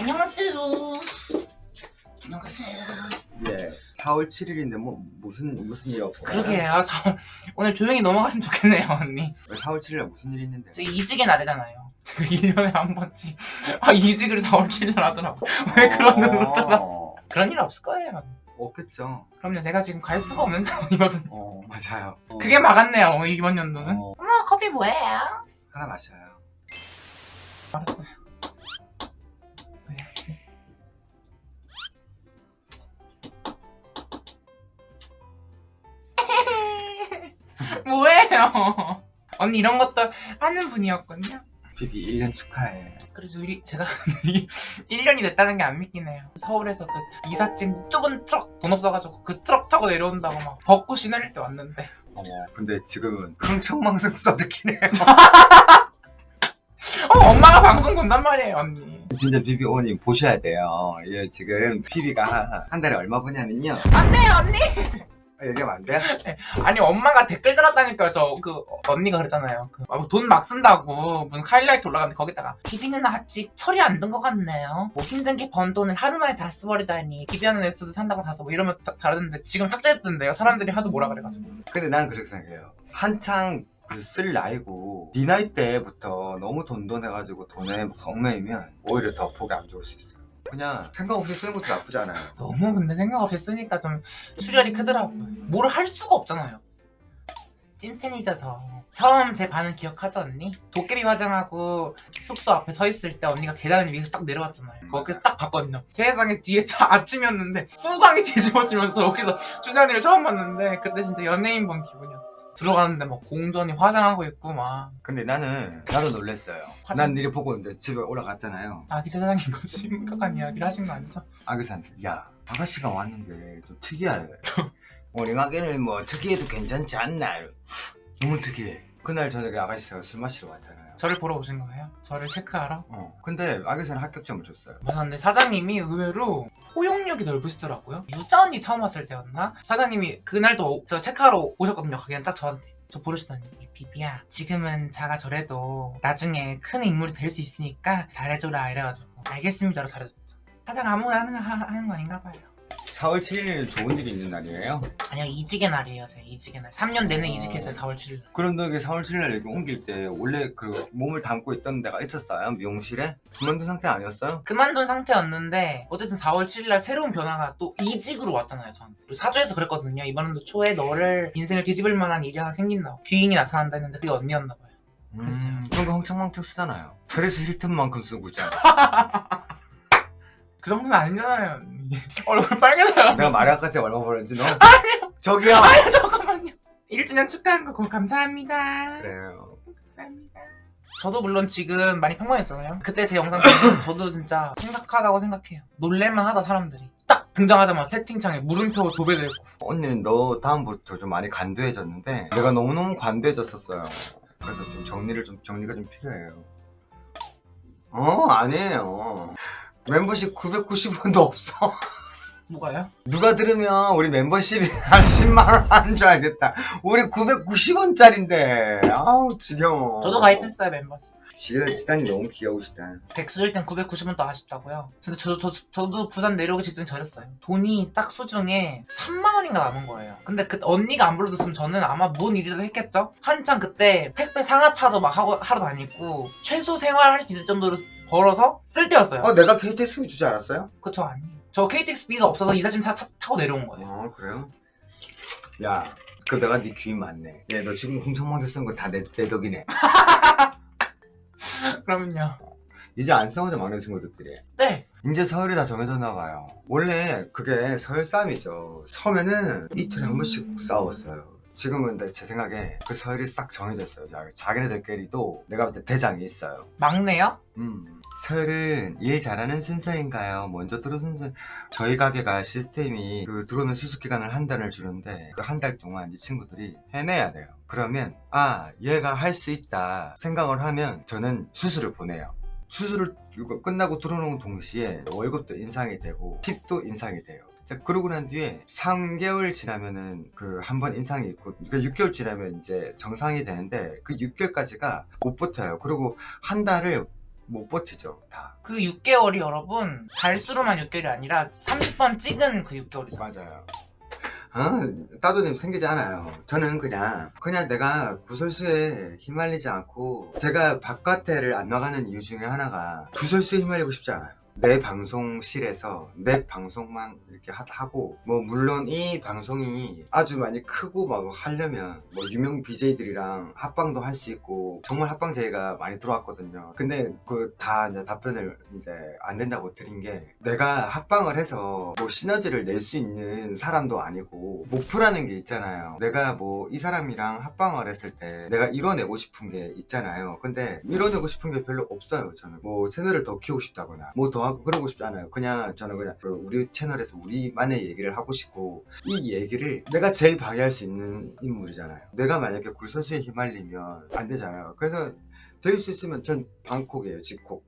안녕하세요. 안녕하세요. 예. 4월 7일인데 뭐 무슨 무슨 일 없어요? 그러게요. 사- 오늘 조용히 넘어갔으면 좋겠네요, 언니. 왜 4월 7일에 무슨 일 있는데? 저 이직의 날이잖아요. 제가 1년에 한 번씩 아 이직을 4월 7일 하더라고. 왜 그런 눈을 떠나? 어, 그런 일 없을 거예요. 없겠죠. 그럼요, 제가 지금 갈 수가 없는 상황이거든요. 어 맞아요. 어, 그게 막았네요, 이번 연도는. 어, 어머, 커피 뭐예요? 하나 마셔요. 알았어요. 뭐예요? 언니 이런 것도 하는 분이었군요. 비비 1년 축하해. 그래서 우리 제가 1년이 됐다는 게 안 믿긴 해요. 서울에서 그 이삿짐 좁은 트럭 돈 없어가지고 그 트럭 타고 내려온다고 막 벚꽃이 내릴 때 왔는데 어머 근데 지금은 흥청망청 써듣기네요. 어, 엄마가 방송 본단 말이에요 언니. 진짜 비비 오님 보셔야 돼요. 예 지금 비비가 한 달에 얼마 버냐면요. 안돼요 언니. 아, 얘기하면 안 돼요? 아니 엄마가 댓글 달았다니까 저그 언니가 그랬잖아요. 그, 돈막 쓴다고 무슨 하이라이트 올라갔는데 거기다가 비비는 아직 철이 안 든 것 같네요. 뭐 힘든 게 번 돈을 하루 만에 다 써버리다니 비비하는 엑스도 산다고 다써 뭐 이러면 다, 다르는데 지금 삭제했던데요. 사람들이 하도 뭐라 그래가지고. 근데 난 그렇게 생각해요. 한창 그쓸 나이고 네 나이 때부터 너무 돈돈해가지고 돈에 얽매이면 오히려 더 보기 안 좋을 수 있어요. 그냥 생각 없이 쓰는 것도 나쁘지 않아요. 너무 근데 생각 없이 쓰니까 좀 출혈이 크더라고요. 뭘 할 수가 없잖아요. 찐팬이죠 저. 처음 제 반응 기억하죠 언니? 도깨비 화장하고 숙소 앞에 서 있을 때 언니가 계단 위에서 딱 내려왔잖아요. 거기서 딱 봤거든요. 세상에 뒤에 저 아침이었는데 후광이 뒤집어지면서 거기서 준현이를 처음 봤는데 그때 진짜 연예인 본 기분이었죠. 들어갔는데 막 공전이 화장하고 있고 막 근데 나는 나도 놀랬어요. 화장- 난 일이 보고 이제 집에 올라갔잖아요. 아기 거 심각한 이야기를 하신 거 아니죠? 아기한테 야 아가씨가 왔는데 좀 특이하네. 우리 가게는 뭐 특이해도 괜찮지 않나? 너무 특이해. 그날 저녁에 아가씨가 술 마시러 왔잖아요. 저를 보러 오신 거예요? 저를 체크하러? 어. 근데 아기새는 합격점을 줬어요. 맞아 근데 사장님이 의외로 포용력이 넓으시더라고요 유자 언니 처음 왔을 때였나? 사장님이 그날도 오- 저 체크하러 오셨거든요 가게는 딱 저한테 저 부르시더니 비비야 지금은 자가 저래도 나중에 큰 인물이 될 수 있으니까 잘해줘라 이래가지고 알겠습니다로 잘해줬죠 사장 아무나 하는, 거- 하, 하는 거 아닌가 봐요 4월 7일은 좋은 일이 있는 날이에요. 아니요 이직의 날이에요 제 이직의 날 3년 내내 어. 이직했어요 4월 7일 그런데 이게 4월 7일 여기 옮길 때 원래 그 몸을 담고 있던 데가 있었어요? 미용실에? 그만둔 상태 아니었어요? 그만둔 상태였는데 어쨌든 4월 7일 날 새로운 변화가 또 이직으로 왔잖아요 저한테 사주에서 그랬거든요 이번엔도 초에 너를 인생을 뒤집을 만한 일이 하나 생긴다고 귀인이 나타난다 했는데 그게 언니였나 봐요 그랬어요. 음, 그런 거 흥청망청 쓰잖아요. 그래서 힐튼만큼 쓰고 있잖아. 그 정도는 아니잖아요 얼굴 빨개져요 내가 말할까지 얼마 벌었는지 너? 저기요! 아유 잠깐만요 1주년 축하한 거 감사합니다 그래요. 감사합니다 저도 물론 지금 많이 평범했잖아요 그때 제 영상 보면 저도 진짜 심각하다고 생각해요 놀랄만 하다 사람들이 딱 등장하자마자 채팅창에 물음표 도배되고 언니는 너 다음부터 좀 많이 관대해졌는데 내가 너무너무 관대해졌었어요. 그래서 좀 정리를 좀 정리가 좀 필요해요. 어 아니에요. 멤버십 990원도 없어. 뭐가요? 누가 들으면 우리 membership이 한 10만원 하는 줄 알겠다. 우리 990원짜린데. 아우, 지겨워. 저도 가입했어요 지단, 지단이 너무 귀여우시다. 백수일 땐 990원 더 아쉽다고요 근데 저, 저, 저도 부산 내려오기 직전 저렸어요 돈이 딱 수중에 3만원인가 남은 거예요 근데 그 언니가 안 불러줬으면 저는 아마 뭔 일이라도 했겠죠? 한창 그때 택배 상하차도 막 하고, 하러 다니고 최소 생활할 수 있을 정도로 벌어서 쓸 때였어요 어, 내가 KTX 주지 않았어요? 그쵸 아니에요 저 KTX비가 없어서 이삿짐 타, 타, 타고 내려온 거예요 어, 그래요? 야, 그 내가 네 귀인 맞네. 얘, 너 지금 홍청망대 쓴 거 다 내, 내 덕이네. 그러면요 이제 안 싸우자 막내 친구들끼리. 네 이제 서열이 다 정해졌나 봐요. 원래 그게 서열 싸움이죠. 처음에는 이틀에 한 번씩 싸웠어요. 지금은 제 생각에 그 서열이 싹 정해졌어요. 자- 자기네들끼리도 내가 봤을 때 대장이 있어요. 막내요? 음. 서열은 일 잘하는 순서인가요? 먼저 들어선 순서. 저희 가게가 시스템이 그 들어오는 수습 기간을 한 달을 주는데 그 한 달 동안 이 친구들이 해내야 돼요. 그러면 아 얘가 할 수 있다 생각을 하면 저는 수술을 보내요. 수술을 끝나고 들어오는 동시에 월급도 인상이 되고 팁도 인상이 돼요. 자, 그러고 난 뒤에 3개월 지나면은 그 한 번 인상이 있고 그 6개월 지나면 이제 정상이 되는데 그 6개월까지가 못 버텨요. 그리고 한 달을 못 버티죠 다. 그 6개월이 여러분 달수로만 6개월이 아니라 30번 찍은 그 6개월이잖아 맞아요. 아, 따도님 생기지 않아요. 저는 그냥 그냥 내가 구설수에 휘말리지 않고 제가 바깥에를 안 나가는 이유 중에 하나가 구설수에 휘말리고 싶지 않아요 내 방송실에서 내 방송만 이렇게 하- 하고 뭐 물론 이 방송이 아주 많이 크고 막 하려면 뭐 유명 BJ들이랑 합방도 할 수 있고 정말 합방 제의가 많이 들어왔거든요. 근데 그 다 이제 답변을 이제 안 된다고 드린 게 내가 합방을 해서 뭐 시너지를 낼 수 있는 사람도 아니고 목표라는 게 있잖아요. 내가 뭐 이 사람이랑 합방을 했을 때 내가 이뤄내고 싶은 게 있잖아요. 근데 이뤄내고 싶은 게 별로 없어요 저는. 뭐 채널을 더 키우고 싶다거나 뭐더 하고 그러고 싶지 않아요. 그냥 저는 그냥 그 우리 채널에서 우리만의 얘기를 하고 싶고 이 얘기를 내가 제일 방해할 수 있는 인물이잖아요. 내가 만약에 굴선수에 휘말리면 안 되잖아요. 그래서 될 수 있으면 전 방콕이에요 집콕